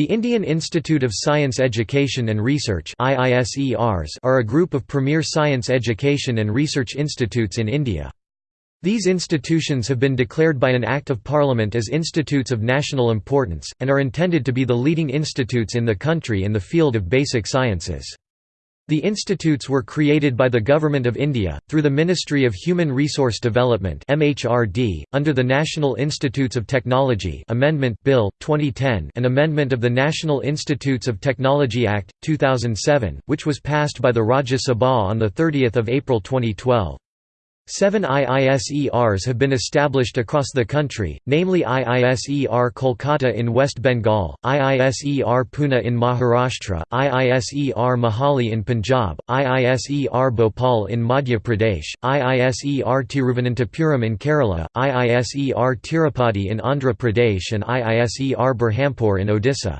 The Indian Institute of Science Education and Research are a group of premier science education and research institutes in India. These institutions have been declared by an Act of Parliament as institutes of national importance, and are intended to be the leading institutes in the country in the field of basic sciences. The institutes were created by the Government of India, through the Ministry of Human Resource Development under the National Institutes of Technology Amendment Bill, 2010 an amendment of the National Institutes of Technology Act, 2007, which was passed by the Rajya Sabha on 30 April 2012. Seven IISERs have been established across the country, namely IISER Kolkata in West Bengal, IISER Pune in Maharashtra, IISER Mohali in Punjab, IISER Bhopal in Madhya Pradesh, IISER Tiruvananthapuram in Kerala, IISER Tirupati in Andhra Pradesh and IISER Berhampur in Odisha.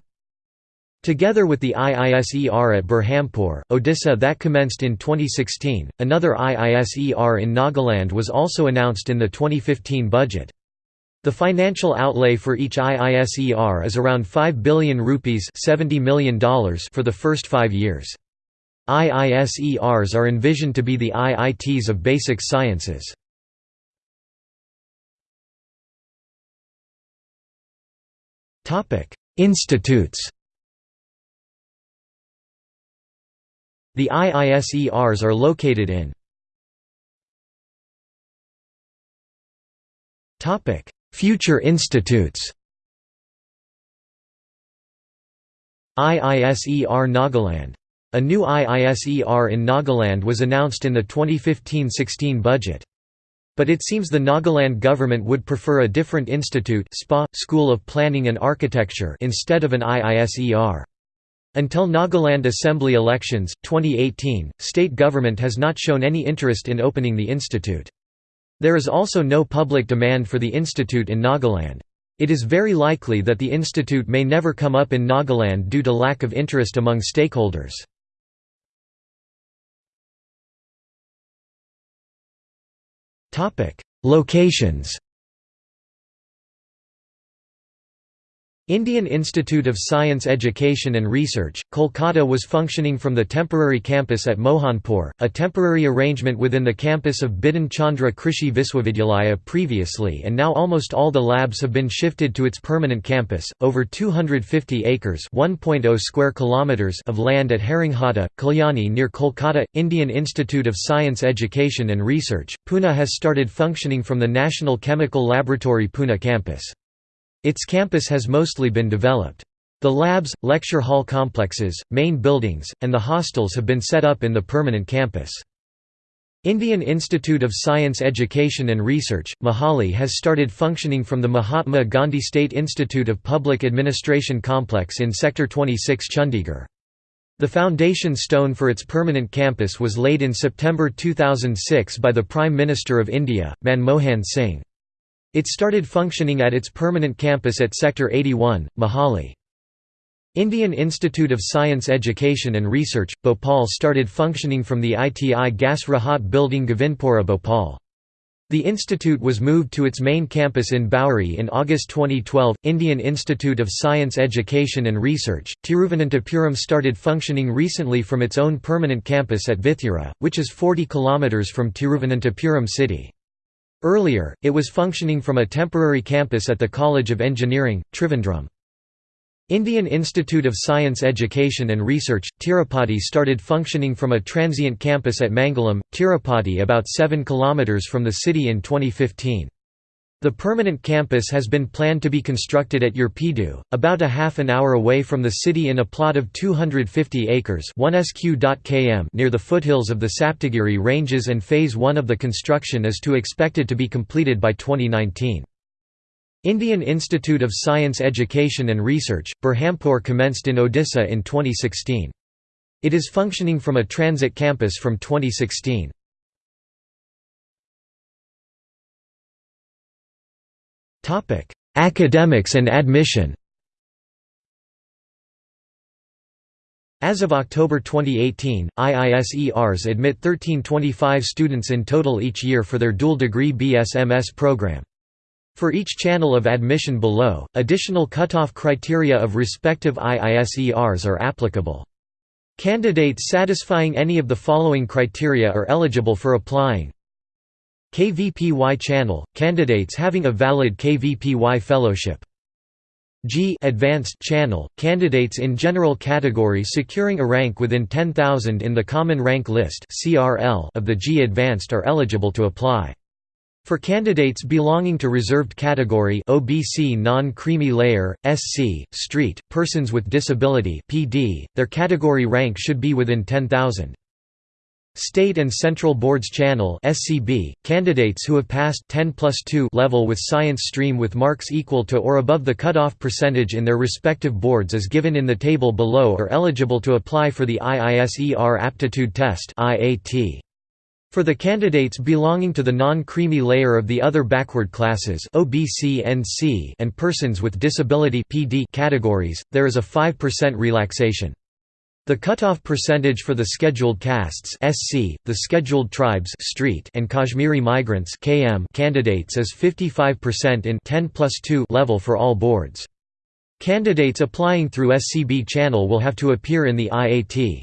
Together with the IISER at Berhampur, Odisha that commenced in 2016, another IISER in Nagaland was also announced in the 2015 budget. The financial outlay for each IISER is around 5 billion rupees $70 million for the first five years. IISERs are envisioned to be the IITs of basic sciences. Institutes The IISERs are located in Future institutes IISER Nagaland. A new IISER in Nagaland was announced in the 2015–16 budget. But it seems the Nagaland government would prefer a different institute SPA, School of Planning and Architecture instead of an IISER. Until Nagaland Assembly elections, 2018, state government has not shown any interest in opening the institute. There is also no public demand for the institute in Nagaland. It is very likely that the institute may never come up in Nagaland due to lack of interest among stakeholders. Locations Indian Institute of Science Education and Research, Kolkata was functioning from the temporary campus at Mohanpur, a temporary arrangement within the campus of Bidhan Chandra Krishi Viswavidyalaya previously and now almost all the labs have been shifted to its permanent campus, over 250 acres oh square kilometers of land at Haringhata, Kalyani near Kolkata. Indian Institute of Science Education and Research, Pune has started functioning from the National Chemical Laboratory Pune campus. Its campus has mostly been developed. The labs, lecture hall complexes, main buildings, and the hostels have been set up in the permanent campus. Indian Institute of Science Education and Research, Mohali has started functioning from the Mahatma Gandhi State Institute of Public Administration complex in Sector 26 Chandigarh. The foundation stone for its permanent campus was laid in September 2006 by the Prime Minister of India, Manmohan Singh. It started functioning at its permanent campus at Sector 81, Mohali. Indian Institute of Science Education and Research, Bhopal started functioning from the ITI Gas Rahat building Govindpura Bhopal. The institute was moved to its main campus in Bhauri in August 2012. Indian Institute of Science Education and Research, Tiruvananthapuram started functioning recently from its own permanent campus at Vithura, which is 40 km from Tiruvananthapuram city. Earlier, it was functioning from a temporary campus at the College of Engineering, Trivandrum. Indian Institute of Science Education and Research, Tirupati started functioning from a transient campus at Mangalam, Tirupati about 7 km from the city in 2015. The permanent campus has been planned to be constructed at Yerpedu, about a half an hour away from the city in a plot of 250 acres 1 km near the foothills of the Saptagiri Ranges and Phase 1 of the construction is to expected to be completed by 2019. Indian Institute of Science Education and Research, Berhampur commenced in Odisha in 2016. It is functioning from a transit campus from 2016. Academics and admission As of October 2018, IISERs admit 1325 students in total each year for their dual degree BSMS program. For each channel of admission below, additional cutoff criteria of respective IISERs are applicable. Candidates satisfying any of the following criteria are eligible for applying. KVPY channel – candidates having a valid KVPY fellowship. JEE advanced channel – candidates in general category securing a rank within 10,000 in the Common Rank List of the JEE advanced are eligible to apply. For candidates belonging to reserved category OBC non-creamy layer, SC, street, persons with disability PD, their category rank should be within 10,000. State and Central Boards Channel SCB, candidates who have passed 10 plus 2 level with science stream with marks equal to or above the cutoff percentage in their respective boards as given in the table below are eligible to apply for the IISER Aptitude Test IAT. For the candidates belonging to the non-creamy layer of the other backward classes and persons with disability categories, there is a 5% relaxation. The cutoff percentage for the scheduled castes SC, the scheduled tribes street and Kashmiri migrants KM candidates is 55% in 10 plus 2 level for all boards. Candidates applying through SCB channel will have to appear in the IAT.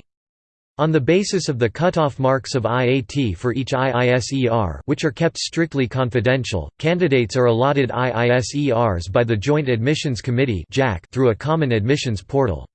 On the basis of the cutoff marks of IAT for each IISER which are kept strictly confidential, candidates are allotted IISERs by the Joint Admissions Committee through a common admissions portal.